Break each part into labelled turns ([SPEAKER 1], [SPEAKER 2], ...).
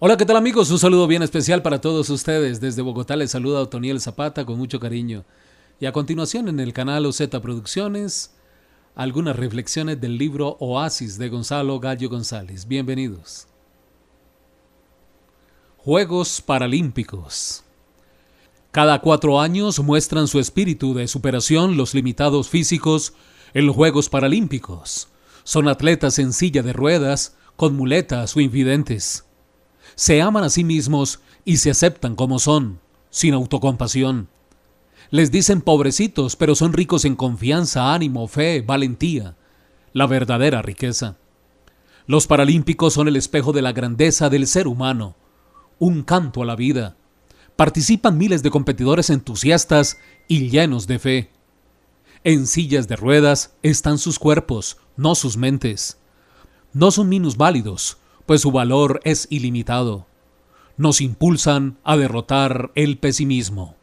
[SPEAKER 1] Hola, ¿qué tal amigos? Un saludo bien especial para todos ustedes. Desde Bogotá les saluda Otoniel Zapata con mucho cariño. Y a continuación en el canal OZ Producciones, algunas reflexiones del libro Oasis de Gonzalo Gallo González. Bienvenidos. Juegos Paralímpicos. Cada cuatro años muestran su espíritu de superación los limitados físicos en los Juegos Paralímpicos. Son atletas en silla de ruedas, con muletas o invidentes. Se aman a sí mismos y se aceptan como son, sin autocompasión. Les dicen pobrecitos, pero son ricos en confianza, ánimo, fe, valentía, la verdadera riqueza. Los paralímpicos son el espejo de la grandeza del ser humano, un canto a la vida. Participan miles de competidores entusiastas y llenos de fe. En sillas de ruedas están sus cuerpos, no sus mentes. No son minusválidos, pues su valor es ilimitado. Nos impulsan a derrotar el pesimismo.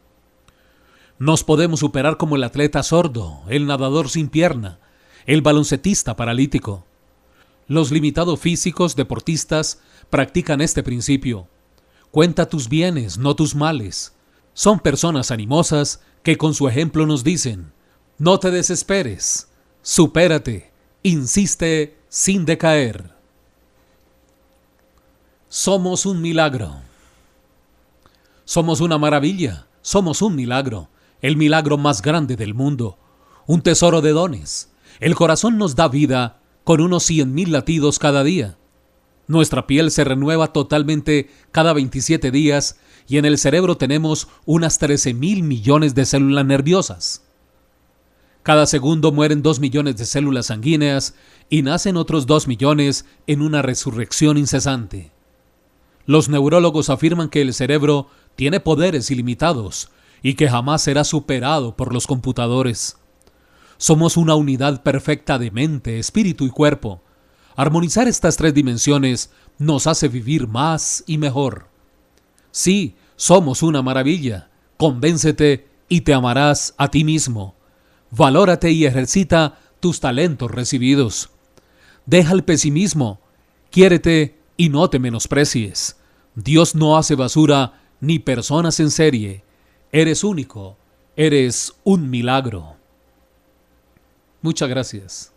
[SPEAKER 1] Nos podemos superar como el atleta sordo, el nadador sin pierna, el baloncetista paralítico. Los limitados físicos deportistas practican este principio. Cuenta tus bienes, no tus males. Son personas animosas que con su ejemplo nos dicen, no te desesperes, supérate, insiste sin decaer. Somos un milagro. Somos una maravilla, somos un milagro el milagro más grande del mundo, un tesoro de dones. El corazón nos da vida con unos cien mil latidos cada día. Nuestra piel se renueva totalmente cada 27 días y en el cerebro tenemos unas 13 mil millones de células nerviosas. Cada segundo mueren 2 millones de células sanguíneas y nacen otros 2 millones en una resurrección incesante. Los neurólogos afirman que el cerebro tiene poderes ilimitados y que jamás será superado por los computadores. Somos una unidad perfecta de mente, espíritu y cuerpo. Armonizar estas tres dimensiones nos hace vivir más y mejor. Sí, somos una maravilla. Convéncete y te amarás a ti mismo. Valórate y ejercita tus talentos recibidos. Deja el pesimismo, quiérete y no te menosprecies. Dios no hace basura ni personas en serie. Eres único, eres un milagro. Muchas gracias.